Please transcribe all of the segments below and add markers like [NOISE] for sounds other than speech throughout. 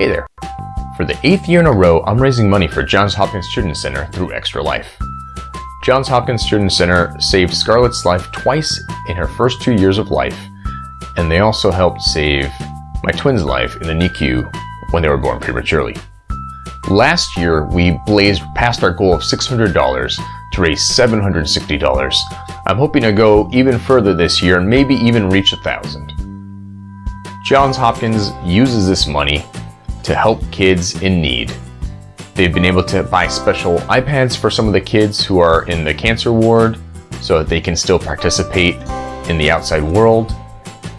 Hey there! For the eighth year in a row, I'm raising money for Johns Hopkins Children's Center through Extra Life. Johns Hopkins Children's Center saved Scarlett's life twice in her first two years of life, and they also helped save my twins' life in the NICU when they were born prematurely. Last year, we blazed past our goal of $600 to raise $760. I'm hoping to go even further this year and maybe even reach a thousand. Johns Hopkins uses this money to help kids in need. They've been able to buy special iPads for some of the kids who are in the cancer ward so that they can still participate in the outside world.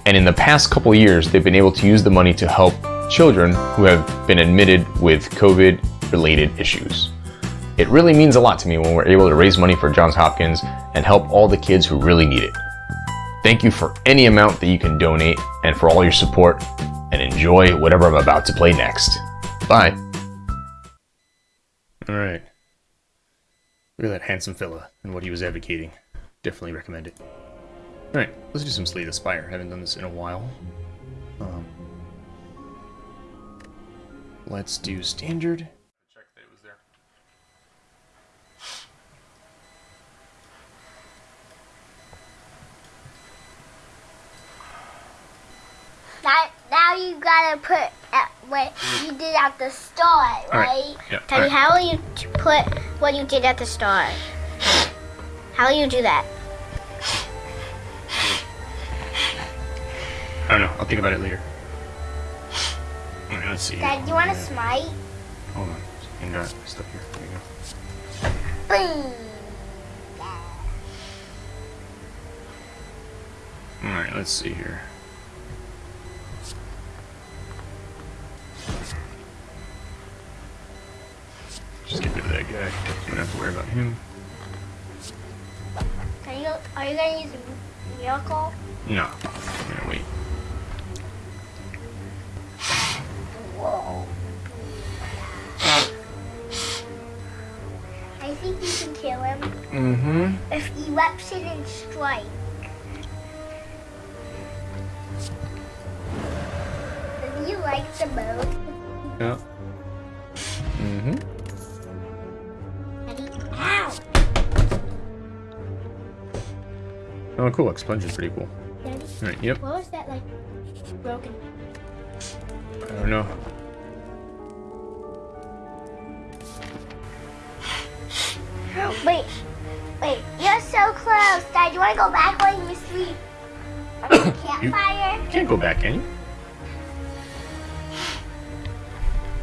And in the past couple years, they've been able to use the money to help children who have been admitted with COVID related issues. It really means a lot to me when we're able to raise money for Johns Hopkins and help all the kids who really need it. Thank you for any amount that you can donate and for all your support and enjoy whatever I'm about to play next. Bye. All right. Look at that handsome fella and what he was advocating. Definitely recommend it. All right, let's do some Slay the Spire. Haven't done this in a while. Um, let's do standard. Check that it was there. Now, now you gotta put at what you hmm. did at the start, right. right? Yeah, Tell me, right. how will you put what you did at the start? How will you do that? Hmm. I don't know. I'll think about it later. Right, let's see. Dad, do you want to smite? Hold on. I got uh, stuff here. There you go. Boom. All right, let's see here. Just get rid of that guy. Don't have to worry about him. Are you are you gonna use miracle? No. I'm gonna wait. Whoa. I think you can kill him Mm-hmm. if it and strike. Does he like the most? Yeah. Mm-hmm. Oh, cool. Expunge is pretty cool. Daddy, All right. Yep. what was that like broken? I don't know. Wait, wait, you're so close. Dad, do you want to go back while you sleep? [COUGHS] Campfire? You can't go back, can you?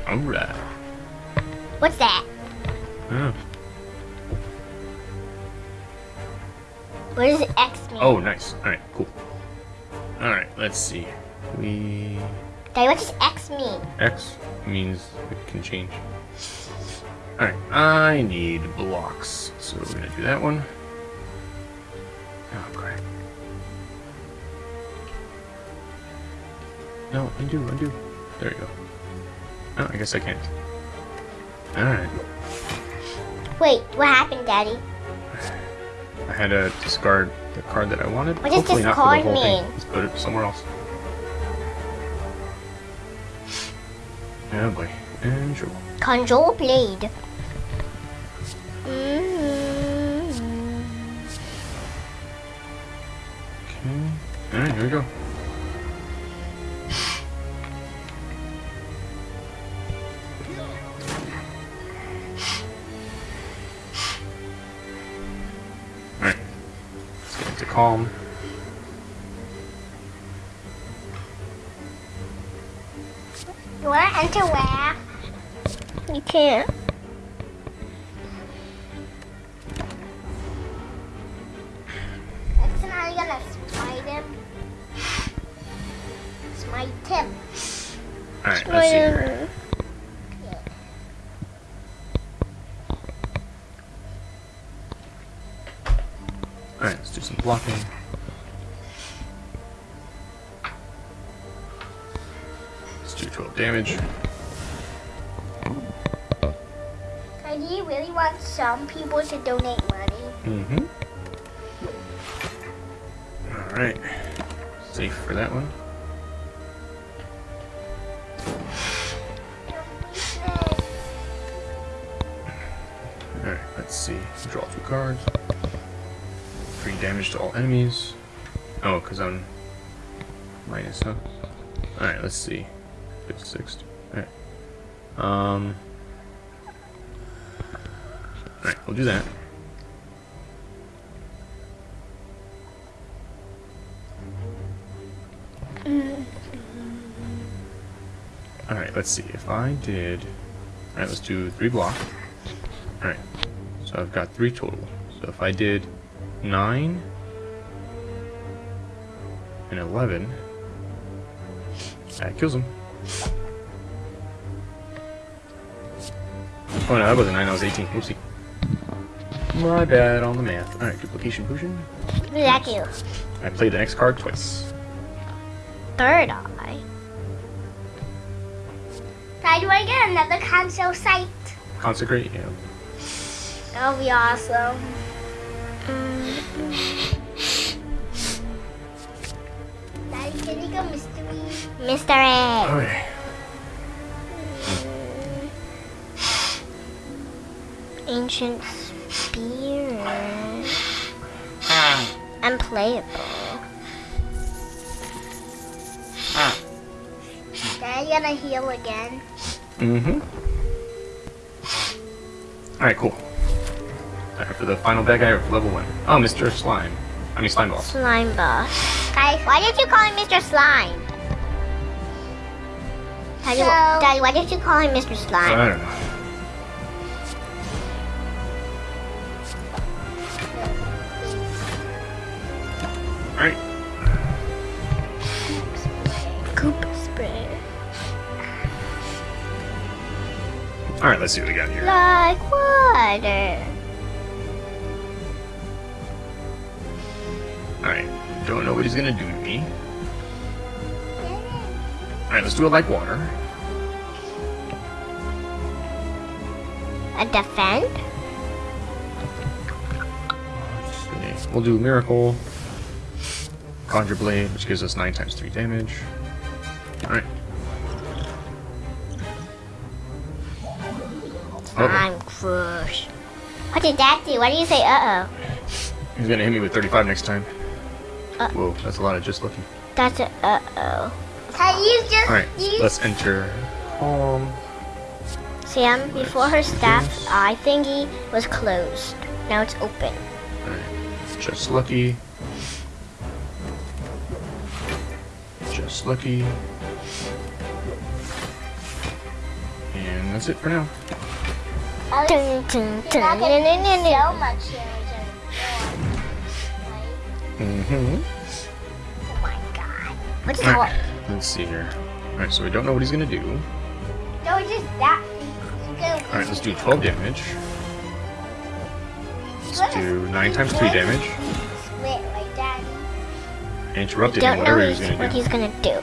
All right. What's that? Oh. What does X mean? oh, nice. All right. Cool. All right. Let's see. We Daddy, what does X mean? X means it can change. Alright, I need blocks. So we're gonna do that one. Oh, crap. No, undo, undo. There you go. Oh, I guess I can't. Alright. Wait, what happened, Daddy? I had to discard the card that I wanted. What does Hopefully not for the discard whole thing. mean? Let's put it somewhere else. Oh boy. And sure. Control blade. Mm-hmm. Okay. Alright, here we go. Smite him. Alright, let's see here. Alright, let's do some blocking. Let's do 12 damage. Do you really want some people to donate money? Mm-hmm. Alright. Safe for that one. Draw two cards. Three damage to all enemies. Oh, because I'm minus, huh? Alright, let's see. Six, six. Alright. Um. Alright, we'll do that. Alright, let's see. If I did... Alright, let's do three block. Alright, so I've got three total. So if I did nine and 11, that kills him. Oh no, that wasn't 9, that was 18. Oopsie. My bad on the math. Alright, duplication potion. What did that do? I played the next card twice. Third eye. Dad, do I get another console site? Consecrate, yeah. That'll be awesome. Daddy, can you go mystery? Mystery. Okay. Ancient spear. Unplayable. Dad, you gonna heal again? Mm-hmm. Alright, cool. Alright, for the final bad guy of level one. Oh, Mr. Slime. I mean, Slime Boss. Slime boss. Guys, why did you call him Mr. Slime? Daddy, Daddy, why did you call him Mr. Slime? I don't know. Alright, Goop spray. alright, let's see what we got here. Like water. Alright, don't know what he's gonna do to me. Alright, let's do it like water. A defend? We'll do Miracle. Conjure Blade, which gives us 9 times 3 damage. Alright. Uh-oh. I'm crush. What did that do? Why do you say uh oh? He's gonna hit me with 35 next time. Uh. Whoa, that's a lot of just looking. That's a uh oh. Can you just Alright, let's enter home. Sam, before her staff eye thingy was closed. Now it's open. Alright, just lucky. Just lucky. And that's it for now. Dun, dun, dun, dun, dun, dun, dun. much Mm-hmm. Oh my god. What is Alright, let's see here. Alright, so we don't know what he's gonna do. No, just that. Alright, let's do 12 damage. Let's do 9 times 3 damage. Split like that. I interrupted him, Don't know whatever he was gonna what do. he's gonna do.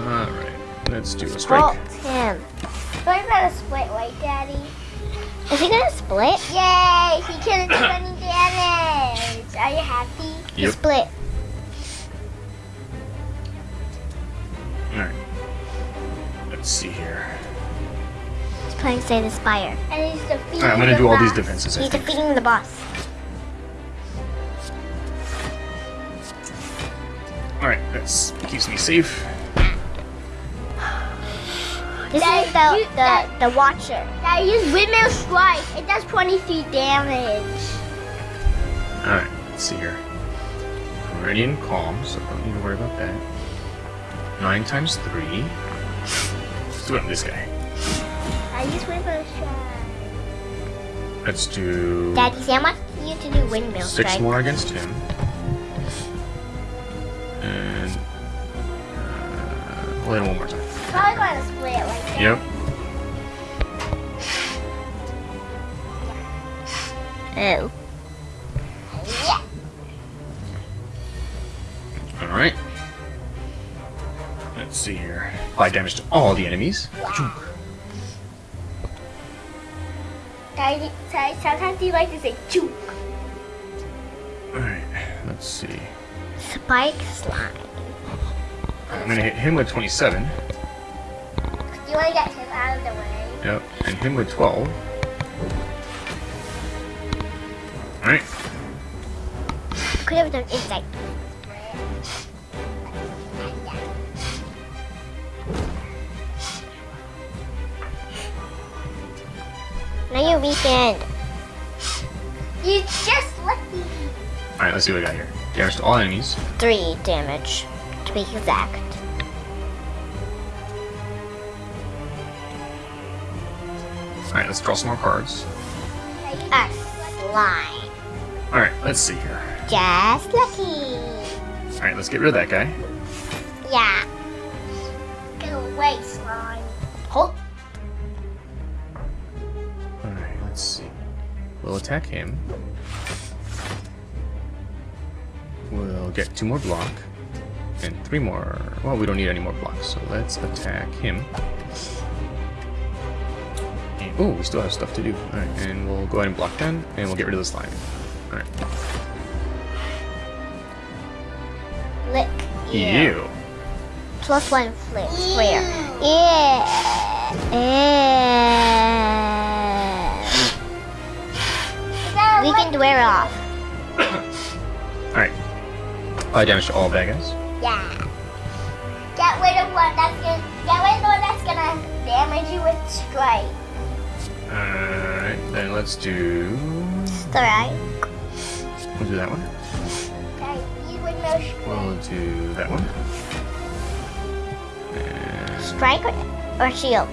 Alright, let's do a strike. him. So he's gonna split, right, Daddy? Is he gonna split? Yay! He couldn't do any damage. Are you happy? He split. Alright. Let's see here. He's playing Say the Spire. And he's defeating Alright, I'm gonna do all these defenses. I He's think. defeating the boss. Alright, that keeps me safe. This is the, the, the Watcher. That use Windmill Strike. It does 23 damage. Alright, let's see here. Meridian Calm, so don't need to worry about that. 9 times 3. Let's do it on this guy. I use Windmill Strike. Let's do Daddy, Sam wants you to do Windmill 6 Strike. more against him. And. Uh, we'll one more time. Yep. Oh. Yeah. Alright. Let's see here. 5 damage to all the enemies. Sometimes you like to say juke. Alright, let's see. Spike slime. I'm gonna hit him with 27. You want to get him out of the way. Yep, and him with 12. Alright. Could have done inside. Now you weekend. You just lucky. Alright, let's see what I got here. Damage to all enemies. Three damage, to be exact. Alright, let's draw some more cards. A slime. Alright, let's see here. Just lucky. Alright, let's get rid of that guy. Yeah. Get away, slime. Hold. Alright, let's see. We'll attack him. We'll get two more block. And three more. Well, we don't need any more blocks, so let's attack him. And, oh, we still have stuff to do. Alright, and we'll go ahead and block then, and we'll get rid of the slime. Alright. Lick. Ew. Plus one flip square. Yeah. Yeah. We can wear off. [COUGHS] Alright. Apply damage to all bad guys. Yeah. Get rid of one that's gonna get rid of one that's gonna damage you with strike. Alright, then let's do... Strike. We'll do that one. Okay, you with no. We'll do that one. And Strike or, shield?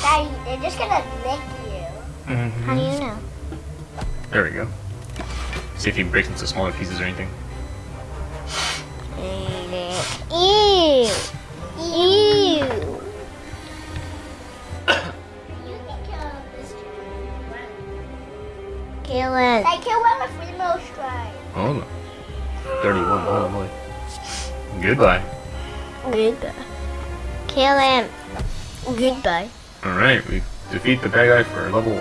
Daddy, they're just gonna lick you. Mhm. How do you know? There we go. See if he breaks into smaller pieces or anything. Ew. Kill it. I kill one with remote strike. Oh no. 31, oh boy. Goodbye. Goodbye. Kill him. Goodbye. Alright, we defeat the bad guy for level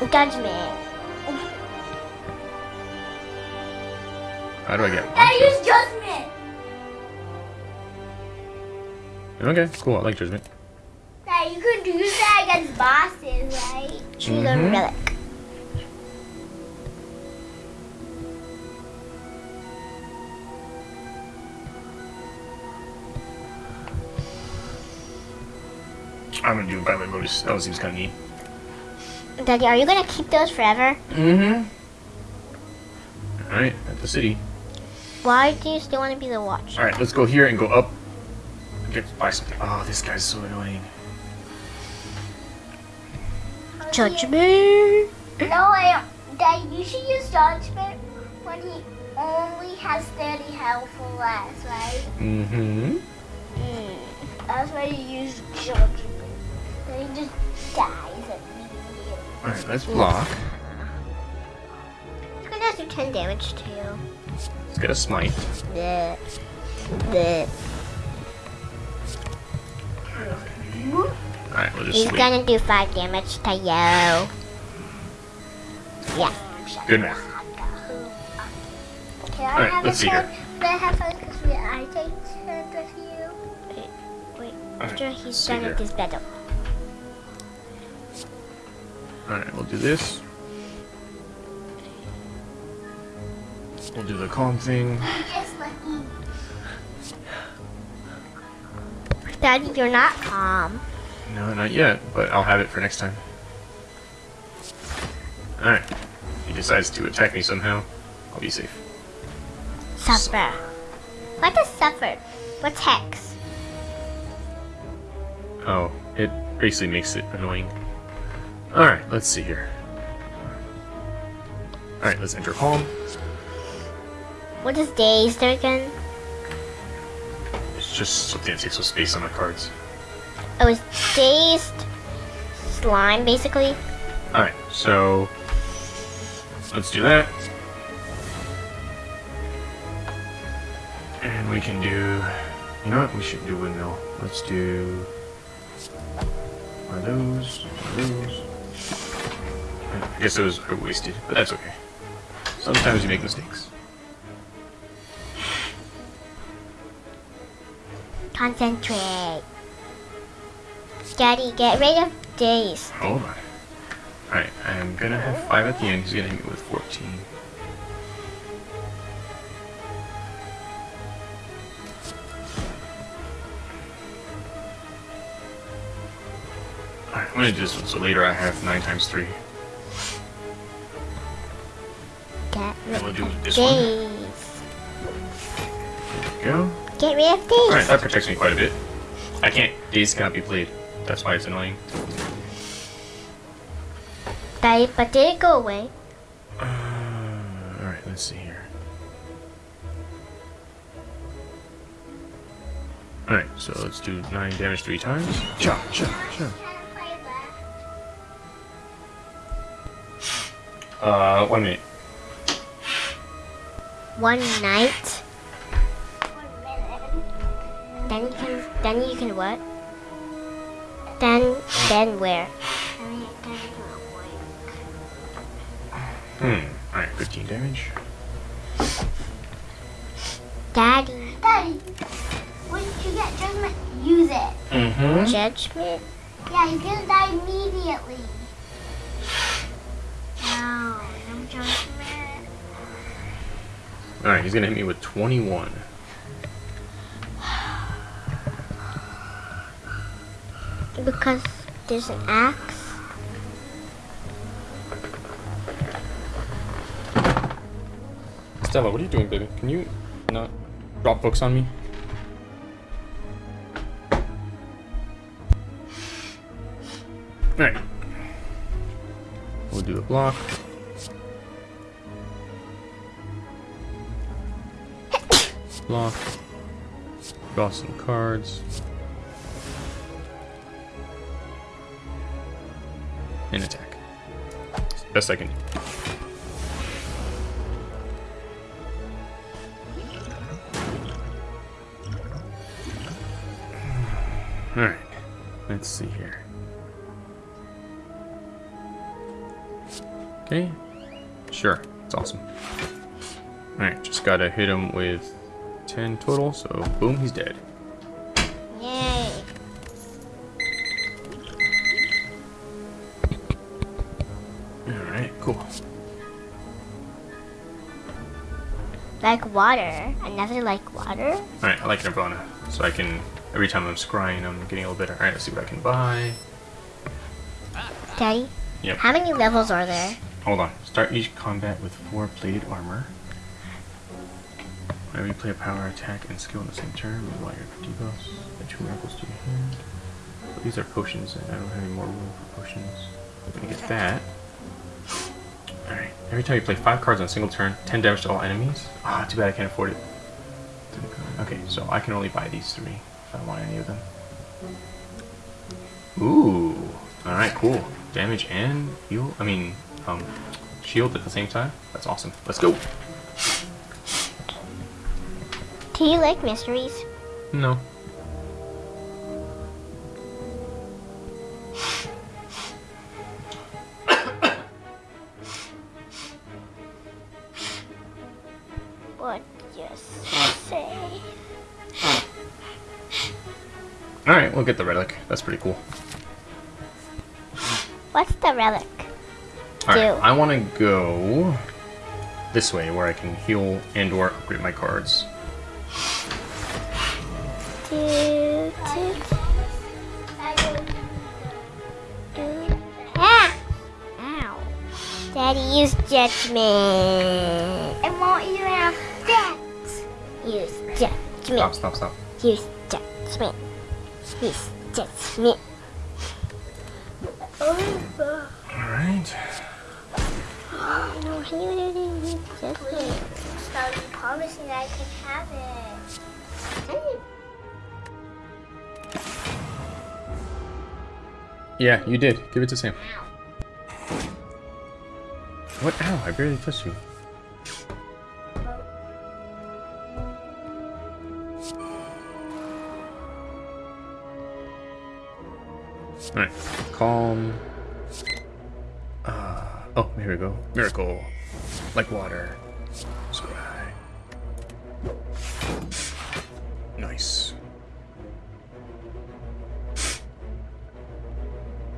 1. Judgment. How do I get I use judgment. Okay, cool, I like Judgment. Now you could use that against bosses, right? Choose a Mhm. relic. I'm gonna do Violet Lotus. That seems kinda neat. Daddy, are you gonna keep those forever? Mm-hmm. Alright, at the city. Why do you still want to be the watch? Alright, let's go here and go up. Get buy something. Oh, this guy's so annoying. Judgment. No, I Daddy, you should use judgment when he only has 30 health or less, right? Mm-hmm. Mm. That's why you use judgment. Then he just dies immediately. Alright, let's block. It's gonna do 10 damage to you. Let's get a smite. Bleh. Bleh. Alright, we'll just He's sleep. gonna do 5 damage to you. Yeah. Good math. Can I Alright, have let's a see turn? here. Can I have fun because we I take turns with you? Wait, wait. Alright, After he's done with his battle. Alright, we'll do this. We'll do the calm thing. Daddy, you're not calm. No, not yet, but I'll have it for next time. Alright. If he decides to attack me somehow, I'll be safe. Suffer. What is suffer? What's hex? Oh, it basically makes it annoying. Alright, let's see here. Alright, let's enter calm. What is dazed again? It's just something that takes up space on my cards. Oh, was dazed slime, basically. Alright, so let's do that. And we can do you know what? We should do windmill. Let's do one of those, one of those. I guess those are wasted, but that's okay. Sometimes you make mistakes. Concentrate. Daddy, get rid of Dazed. Hold on. Alright, I'm gonna have 5 at the end. He's gonna hit me with 14. Alright, I'm gonna do this one so later I have 9 times 3. Get we'll rid of one. Dazed. Go. Get rid of Dazed. Alright, that protects me quite a bit. I can't. Dazed cannot be played. That's why it's annoying. Daddy, but did it go away? Uh, Alright, let's see here. Alright, so let's do 9 damage 3 times. Cha, cha, cha. Uh, one minute. One night. Then you can. Then you can what? Then then where? Hmm. Alright, 15 damage. Daddy. Daddy, when you get judgment, use it. Mm-hmm. Judgment. Yeah, he's gonna die immediately. No, no judgment. Alright, he's gonna hit me with 21. Because there's an axe. Stella, what are you doing, baby? Can you not drop books on me? Alright. We'll do a block. block. Draw some cards. And attack. Best I can do. Alright, let's see here. Okay, sure, it's awesome. Alright, just gotta hit him with 10 total, so boom, he's dead. Yay. Alright, cool. Like water. Another like water. Alright, I like Nirvana, so I can, every time I'm scrying, I'm getting a little better. Alright, let's see what I can buy. Daddy. Yep. How many levels are there? Hold on. Start each combat with four plated armor. Whenever you play a power attack and skill in the same turn, while your debuffs and two miracles to your hand. But these are potions, and I don't have any more room for potions. Let me get that. Every time you play five cards on a single turn, 10 damage to all enemies. Ah, too bad I can't afford it. Okay, so I can only buy these three if I want any of them. Ooh. Alright, cool. Damage and heal. I mean, um, shield at the same time. That's awesome. Let's go. Do you like mysteries? No. Want to go this way where I can heal and or upgrade my cards. Ah! Ow. Daddy, use judgment. It won't even affect. Use judgment. Stop, judgment. stop, stop. Use judgment. Use judgment. Alright. No, you use judgment. So you promise me that I can have it. Yeah, you did. Give it to Sam. What? Ow, I barely touched you. Alright, calm. Oh, here we go. Miracle. Like water. Scry. Nice.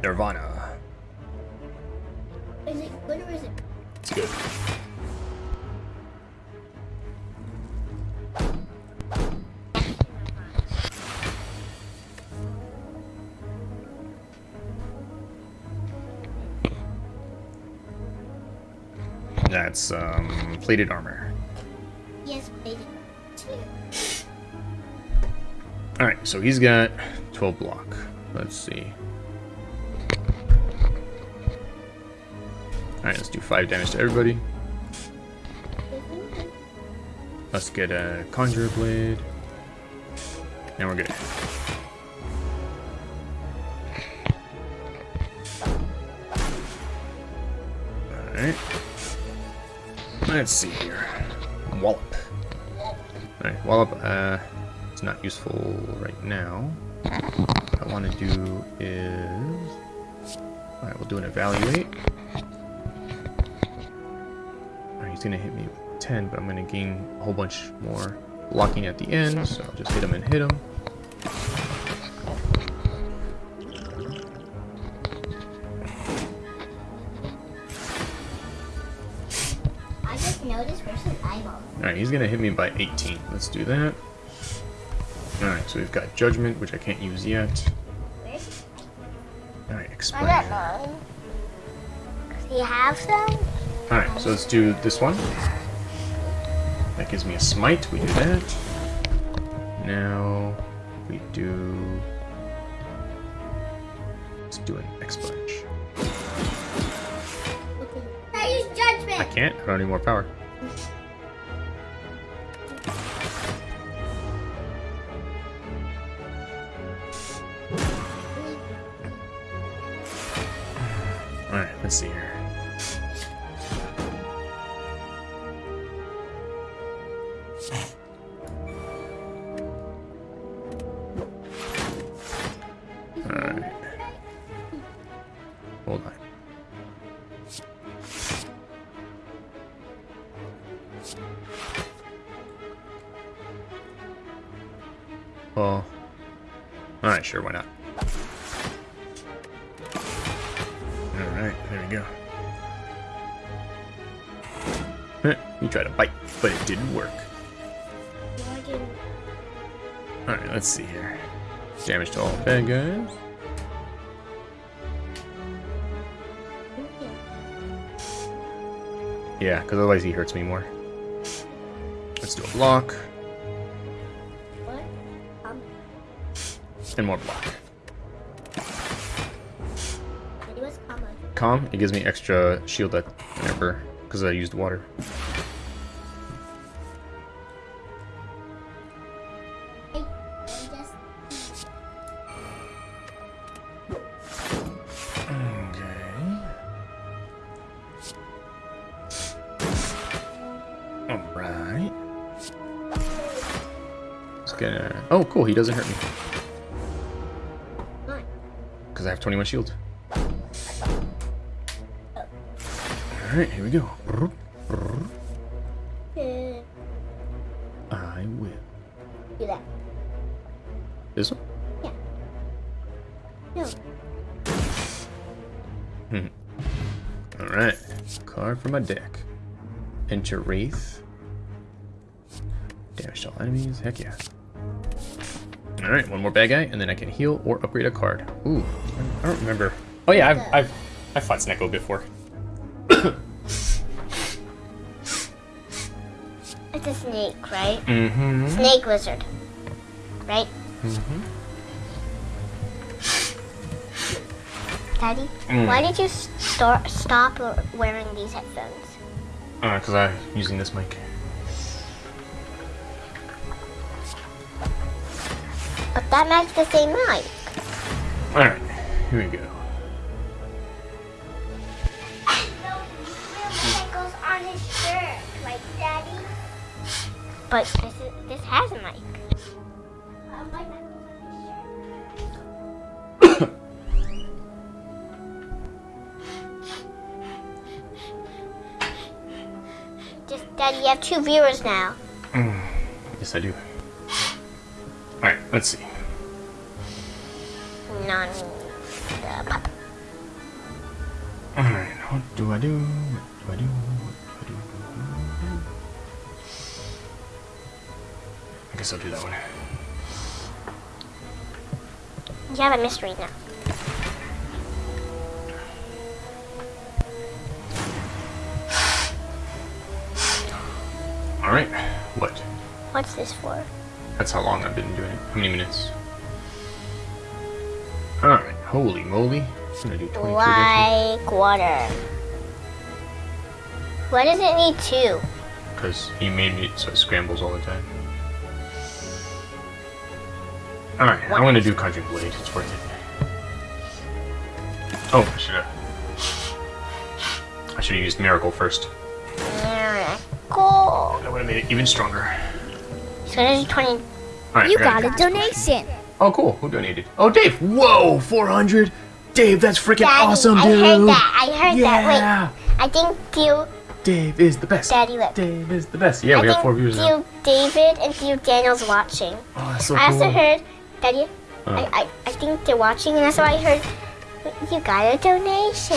Nirvana. That's um, plated armor. Yes. Two. Alright, so he's got 12 block. Let's see. Alright, let's do 5 damage to everybody. Let's get a Conjurer Blade. And we're good. Alright. Let's see here. Wallop. Alright, Wallop, uh, it's not useful right now. What I want to do is... Alright, we'll do an Evaluate. Alright, he's gonna hit me with 10, but I'm gonna gain a whole bunch more blocking at the end, so I'll just hit him and hit him. He's gonna hit me by 18. Let's do that. Alright, so we've got Judgment, which I can't use yet. Alright, I explain. got nine. Does he have some? Alright, so let's do this one. That gives me a smite, we do that. Now we do let's do an expunge. I use Judgment! I can't, I don't need more power. Sure, why not? Alright, there we go. Eh, you tried to bite, but it didn't work. Alright, let's see here. Damage to all bad guys. Yeah, because otherwise he hurts me more. Let's do a block and more block. it was common. Calm, it gives me extra shield that whenever, because I used water. I, I just Okay. Alright. Just gonna. Oh, cool, he doesn't hurt me. Fine. Because I have 21 shield. Alright, here we go. I will. do that. This one? No. Hmm. Alright. Card from my deck. Enter Wraith. Damage to all enemies. Heck yeah. Alright, one more bad guy, and then I can heal or upgrade a card. Ooh, I don't remember. Oh yeah, I've, I've, I've fought Snecko before. It's a snake, right? Mm-hmm. Snake lizard. Right? Mm-hmm. Daddy, Mm. why did you start, stop wearing these headphones? Uh, because I'm using this mic. But that matches the same mic. Alright, here we go. Pickles on his shirt, like Daddy. But this is, this has a mic. Like pickles on his shirt. Just, Daddy, you have two viewers now. Mm, yes, I do. Alright, let's see. I do? What do I do? What do I do? I guess I'll do that one. You have a mystery now. Alright, what? What's this for? That's how long I've been doing it. How many minutes? Alright, holy moly. I'm gonna do 22 again. Like water. Why does it need two? Because he made me so it scrambles all the time. Alright, I'm gonna do Conjuring Blade. It's worth it. Oh, I should have. I should have used Miracle first. Miracle! That would have made it even stronger. So this is 20. Alright, You gotta- a donation. Oh, cool. Who donated? Oh, Dave. Whoa, 400. Dave, that's freaking Daddy, awesome, I dude. heard that. I heard yeah. that. Wait, I think Theo, Dave is the best. Daddy, look. Dave is the best. Yeah, I we have four viewers now. Theo David and Theo Daniel's watching. Oh, that's so I also heard, Daddy, Uh. I, I, I think they're watching, and that's why I heard you got a donation.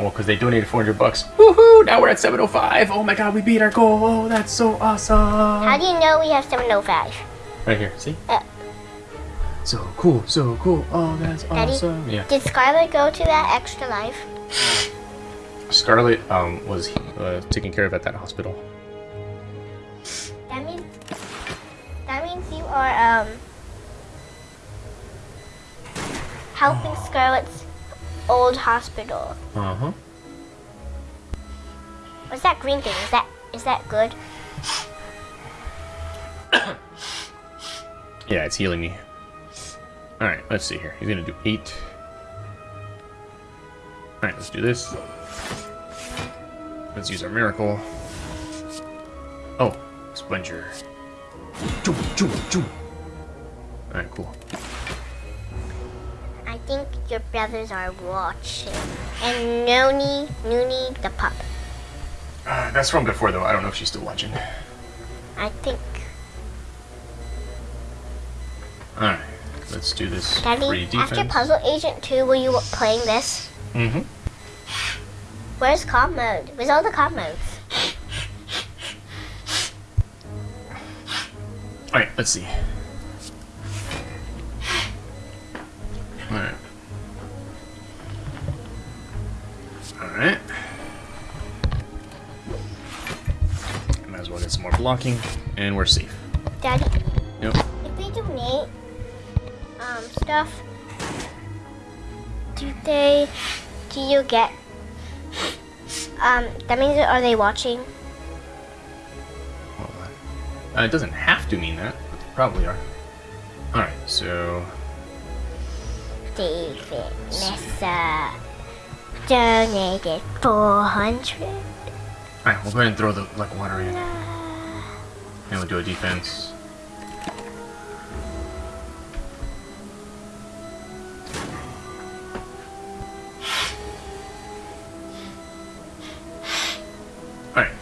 Well, because they donated 400 bucks. Woohoo! Now we're at 705. Oh my god, we beat our goal. Oh, that's so awesome. How do you know we have 705? Right here, see? Uh. So cool, so cool. Oh, that's Daddy? awesome. Yeah. Did Scarlett go to that extra life? [LAUGHS] Scarlett um, was uh, taken care of at that hospital. That means that means you are um helping Scarlet's old hospital. Uh huh. What's that green thing? Is that is that good? [COUGHS] Yeah, it's healing me. Alright, let's see here. He's gonna do eight. Alright, let's do this. Let's use our miracle. Oh, Splinger. Choo, choo, choo. Alright, cool. I think your brothers are watching. And Noni, Noonie the pup. Uh, that's from before, though. I don't know if she's still watching. I think. Alright, let's do this Daddy, after Puzzle Agent 2, were you playing this? Mm-hmm. Where's comp mode? Where's all the comp modes? Alright, let's see. Alright. Alright. Might as well get some more blocking, and we're safe. Daddy, Yep. if they donate um stuff, do they do you get um that means are they watching? Hold on. Uh, it doesn't have to mean that, but they probably are. Alright, so. David Nessa donated four hundred. Alright, we'll go ahead and throw the like water in. And we'll do a defense.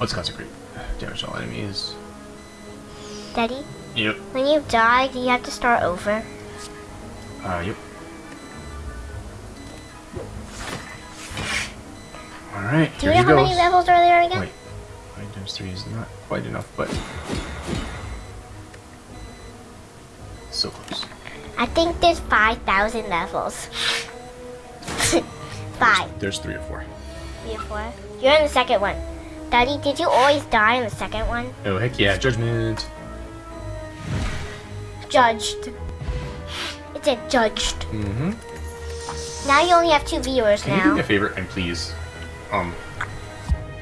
Let's consecrate. Damage all enemies. Daddy, Yep. when you die, do you have to start over? Uh, yep. Alright, Do you know how goes. many levels are there again? Wait. 5 times 3 is not quite enough, but. So close. I think there's five thousand levels. [LAUGHS] Five. There's 3 or 4. Three or four. You're in the second one. Daddy, did you always die in the second one? Oh, heck yeah, Judgment! Judged. It said judged. Mm hmm. Now you only have two viewers Can you do me a favor and please, um,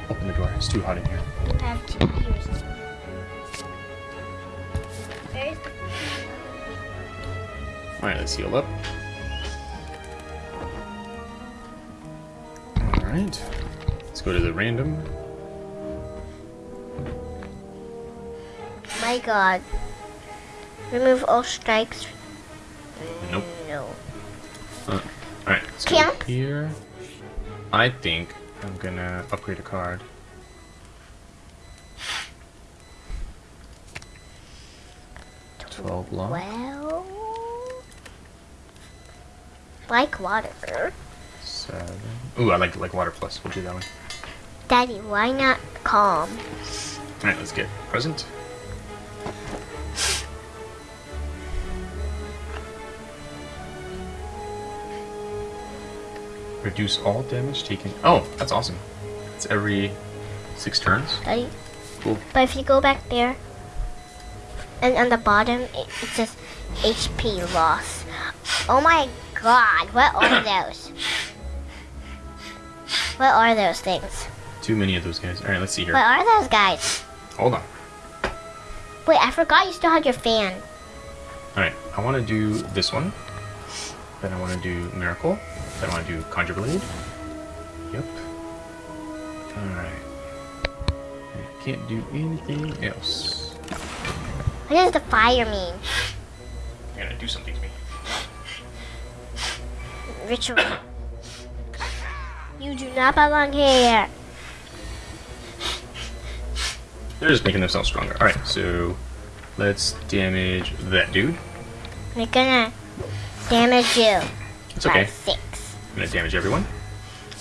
open the door? It's too hot in here. You have two viewers. Where's the Alright, let's heal up. Alright. Let's go to the random. My god. Remove all strikes. Nope. No. Uh, alright, let's Camp. here. I think I'm gonna upgrade a card. Twelve block. Well. Like water. Seven. Ooh, I like like water plus. We'll do that one. Daddy, why not calm? All right, let's get present. Reduce all damage taken. Oh, that's awesome. It's every six turns. Daddy. Cool. But if you go back there, and on the bottom, it, it says HP loss. Oh my god, what are [COUGHS] those? What are those things? Too many of those guys. All right, let's see here. What are those guys? Hold on. Wait, I forgot you still had your fan. All right, I want to do this one. Then I want to do miracle. Then I want to do conjure blade. Yep. All right. I can't do anything else. What does the fire mean? You're gonna do something to me. Ritual. You do not belong here. They're just making themselves stronger. All right, so let's damage that dude. We're gonna damage you. It's okay. Six. Gonna damage everyone.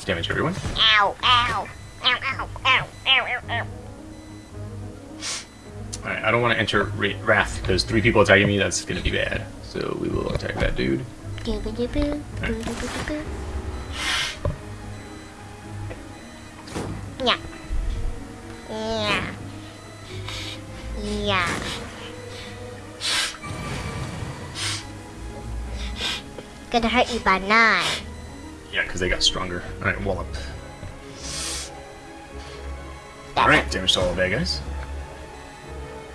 Damage everyone. Ow, ow. Ow, ow, ow, ow, ow, ow. All right, I don't want to enter Ra- Wrath because three people attacking me. That's gonna be bad. So we will attack that dude. Boo-doo-boo-doo-boo. Yeah. Yeah. Yeah. Gonna hurt you by nine. Yeah, because they got stronger. All right, wallop. All right, damage to all the bad guys.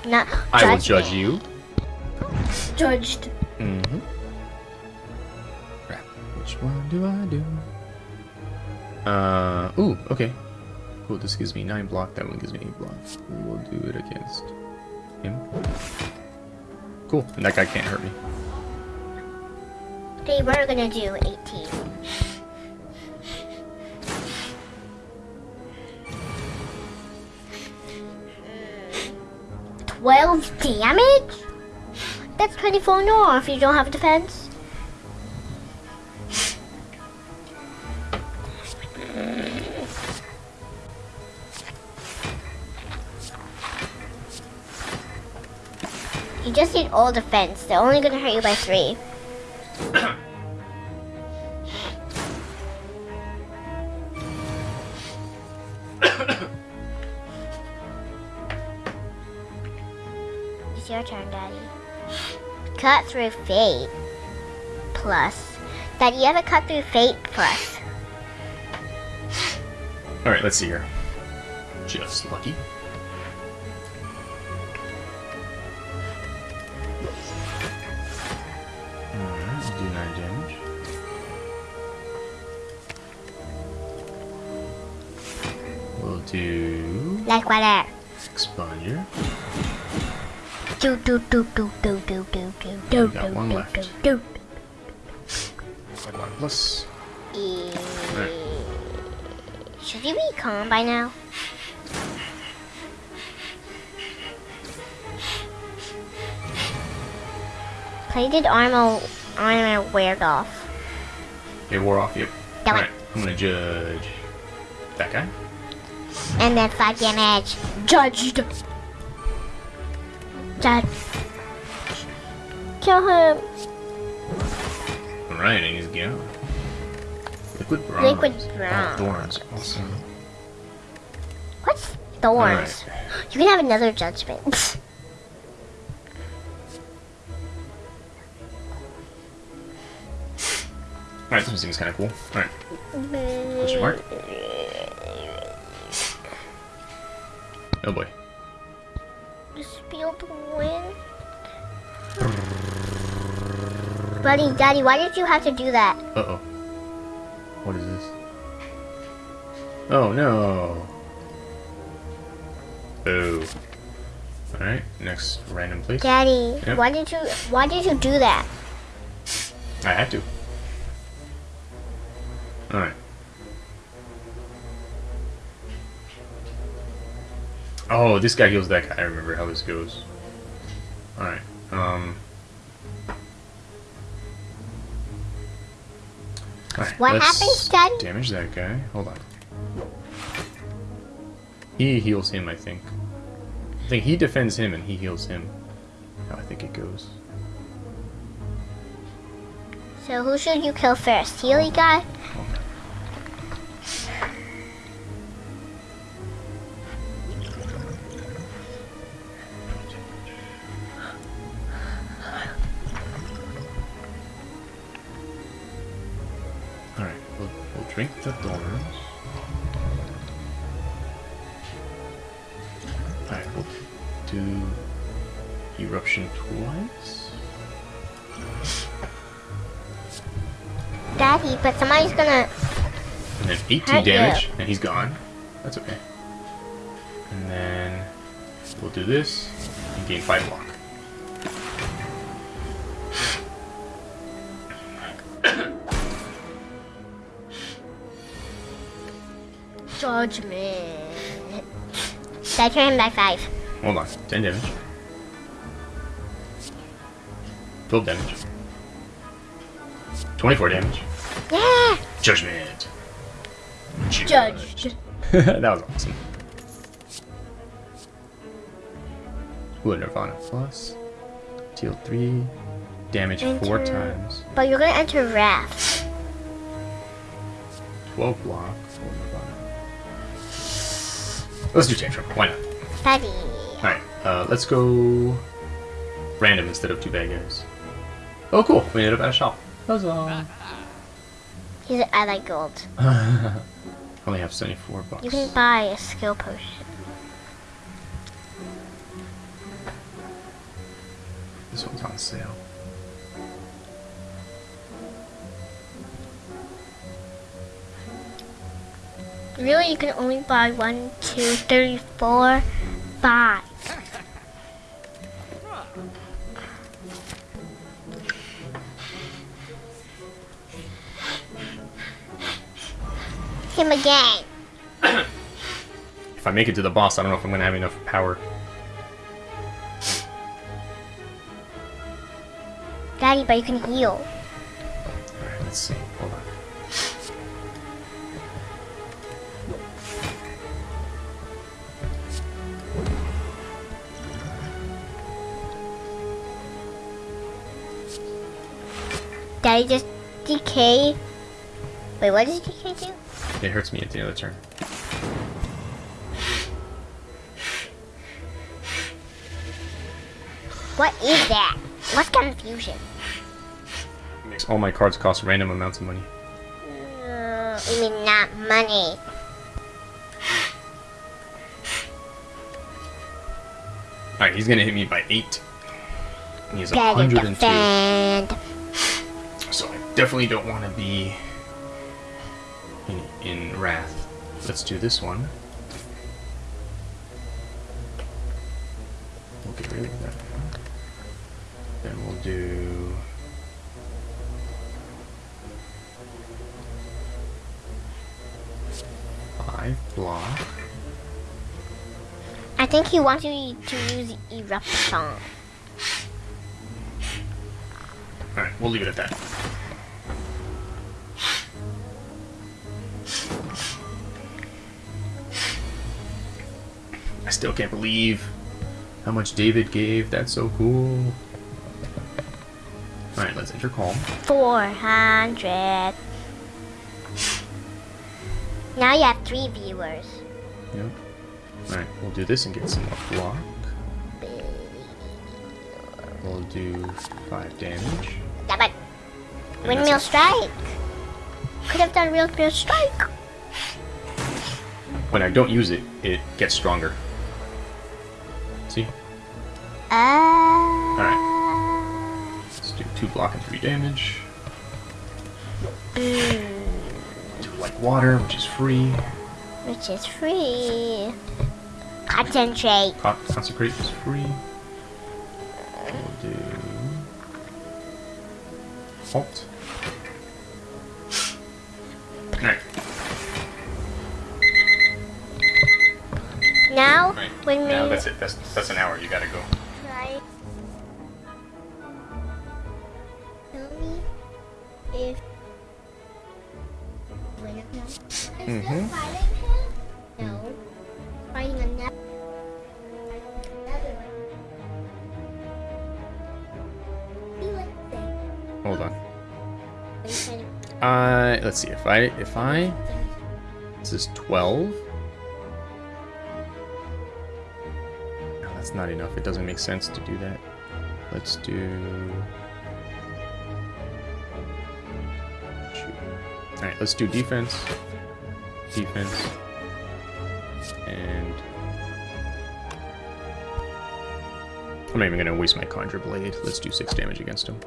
Not I will judge me. you. Judged. Mm-hmm. Crap. Which one do I do? Uh, ooh, okay. Cool, this gives me 9 block, that one gives me 8 block. We'll do it against him. Cool, and that guy can't hurt me. They were gonna do 18. Twelve damage? That's 24 no if you don't have defense. You just need all defense. They're only gonna hurt you by three. [COUGHS] Cut through fate. Plus. Daddy, you have a cut through fate plus. Alright, let's see here. Just lucky. Alright, do 9 damage. We'll do Like what. Do do do do do do do do do got do one do left. do do. One plus. Right. Should you be calm by now? Plated armor armor weared off. It wore off, yep. Damn it. Alright, I'm gonna judge that guy. And then five damage. Judged. Judge. Kill him. Alright, and he's gone. Liquid bronze. Liquid Oh, thorns. Awesome. What's thorns? You can have another judgment. [LAUGHS] Alright, this seems kind of cool. Alright, question mark? [LAUGHS] Oh boy. Buddy, Daddy, why did you have to do that? Uh oh. What is this? Oh no. Oh. Alright, next random place. Daddy, Yep. why did you why did you do that? I had to. Alright. Oh, this guy heals that guy. I remember how this goes. Alright. Um. Alright, What happens, Daddy? Damage that guy. Hold on. He heals him, I think. I think he defends him and he heals him. How I think it goes. So who should you kill first? Healy guy? The thorns. Alright, we'll do eruption twice. Daddy, but somebody's gonna... And then 18 Hurt you. damage, and he's gone. That's okay. And then we'll do this and gain 5 block. Judgment. Turn him back five. Hold on. 10 damage. 12 damage. 24 damage. Yeah! Judgment. Judged. [LAUGHS] that was awesome. Ooh, Nirvana plus. Deal 3. Damage 4 times. But you're gonna enter Wrath. 12 block. Let's do Tantrum. Why not? Daddy. Alright, uh, let's go random instead of two bad guys. Oh, cool. We ended up at a shop. Huzzah. [LAUGHS] He's I like gold. [LAUGHS] Only have 74 bucks. You can buy a skill potion. This one's on sale. Really, you can only buy one, two, three, four, five. Him again. If I make it to the boss, I don't know if I'm gonna have enough power. Daddy, but you can heal. Daddy just decay. Wait, what does decay do? It hurts me at the end of the turn. What is that? What's confusion? It Makes all my cards cost random amounts of money. Uh, you mean not money? Alright, he's gonna hit me by 8. And he's Daddy 102. Defend. So I definitely don't want to be in, in Wrath. Let's do this one. We'll get rid of that one. Then we'll do... Five block. I think he wants you to use eruption. Alright, we'll leave it at that. Still can't believe how much David gave. That's so cool. Alright, let's enter calm. 400. Now you have three viewers. Yep. Alright, we'll do this and get some more block. We'll do 5 damage. It. And Windmill strike. Could have done real windmill strike. When I don't use it, it gets stronger. Uh, Let's do 2 block and 3 damage. mm, Do like water, which is free. which is free. Concentrate. Con- consecrate is free. We'll do halt. Alright. Now, Right. windmill. Now that's it. That's that's an hour. You gotta go. Kind of now. Fighting him? No. Fighting another. Another one. He like this. Hold on. [LAUGHS] Trying Uh, let's see. If I if I this is twelve. No, that's not enough. It doesn't make sense to do that. Let's do. All right. Let's do defense. Defense. And. I'm not even gonna waste my conjure blade. Let's do six damage against him.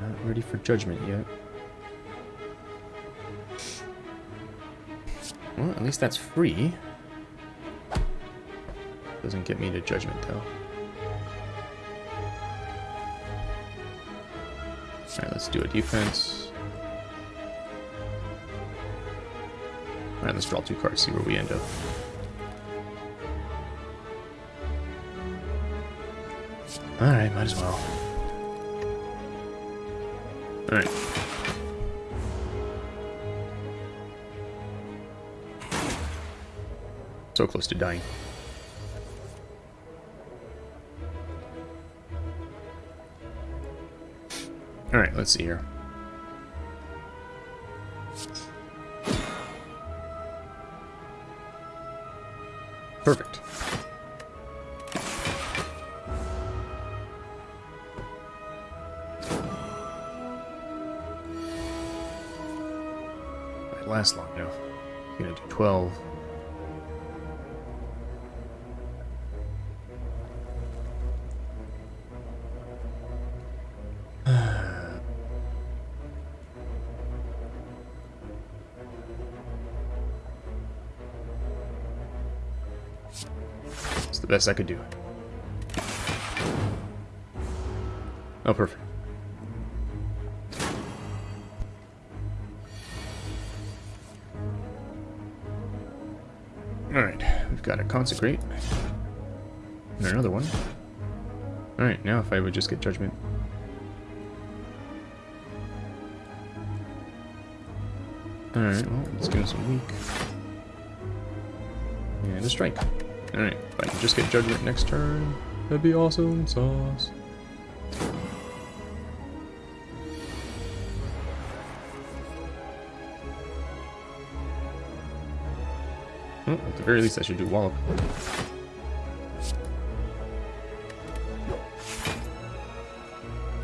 Not ready for judgment yet. Well, at least that's free. Doesn't get me to judgment though. Alright, let's do a defense. Alright, let's draw two cards, see where we end up. Alright, might as well. Alright. So close to dying. Let's see here. Perfect. Might last long enough. Gonna do 12. The best I could do. Oh, perfect. Alright, we've got a consecrate. And another one. Alright, now if I would just get judgment. Alright, well, let's give him some weak. And a strike. Alright, if I can just get judgment next turn, that'd be awesome sauce. At the very least I should do wallop.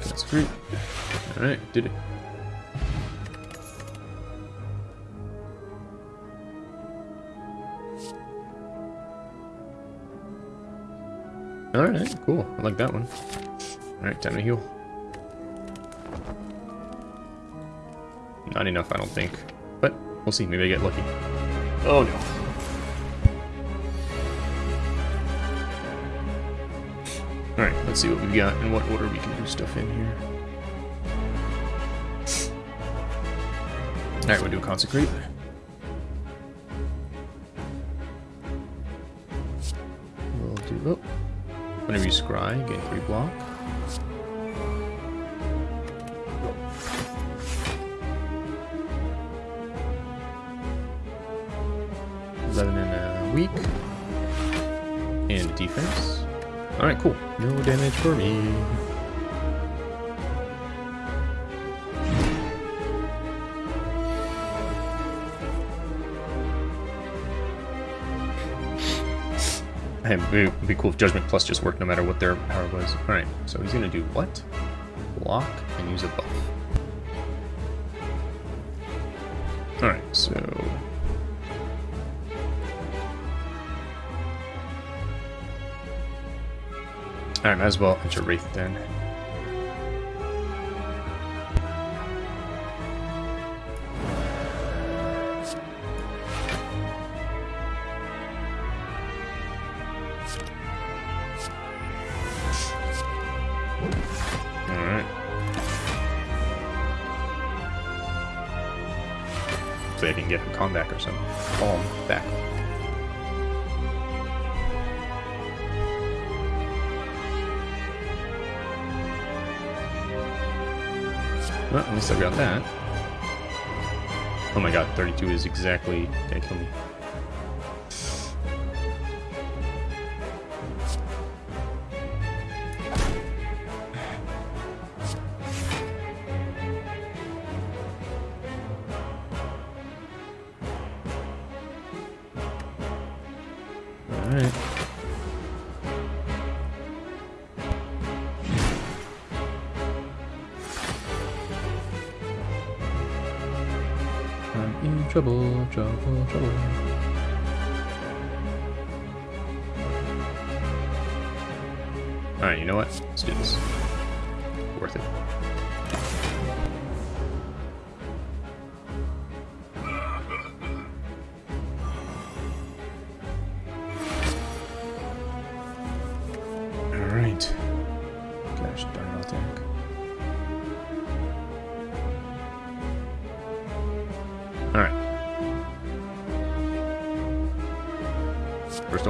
That's great. Alright, did it. Alright, cool. I like that one. Alright, time to heal. Not enough, I don't think. But we'll see. Maybe I get lucky. Oh no. Alright, let's see what we've got and what order we can do stuff in here. Alright, we'll do Consecrate. Whenever you scry, gain 3 block. Eleven and a weak. And defense. Alright, cool. No damage for me. Hey, it'd be cool if Judgment Plus just worked no matter what their power was. Alright, so he's gonna do what? Block and use a buff. Alright, so... Alright, might as well enter Wrath then. I got that. Oh my god, 32 is exactly gonna kill me.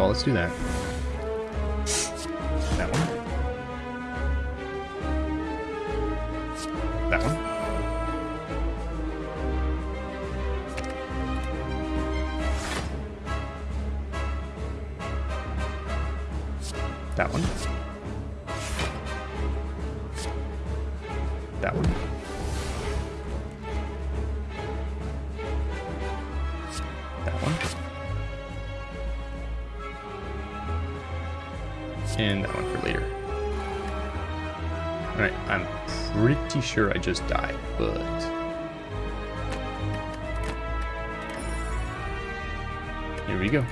Let's do that. Sure I just died, but... Here we go.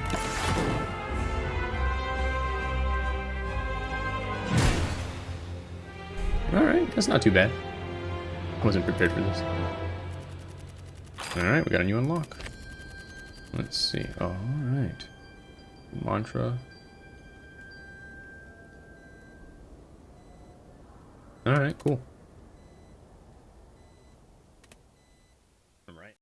Alright, that's not too bad. I wasn't prepared for this. Alright, we got a new unlock. Let's see. Alright. Mantra. Alright, cool.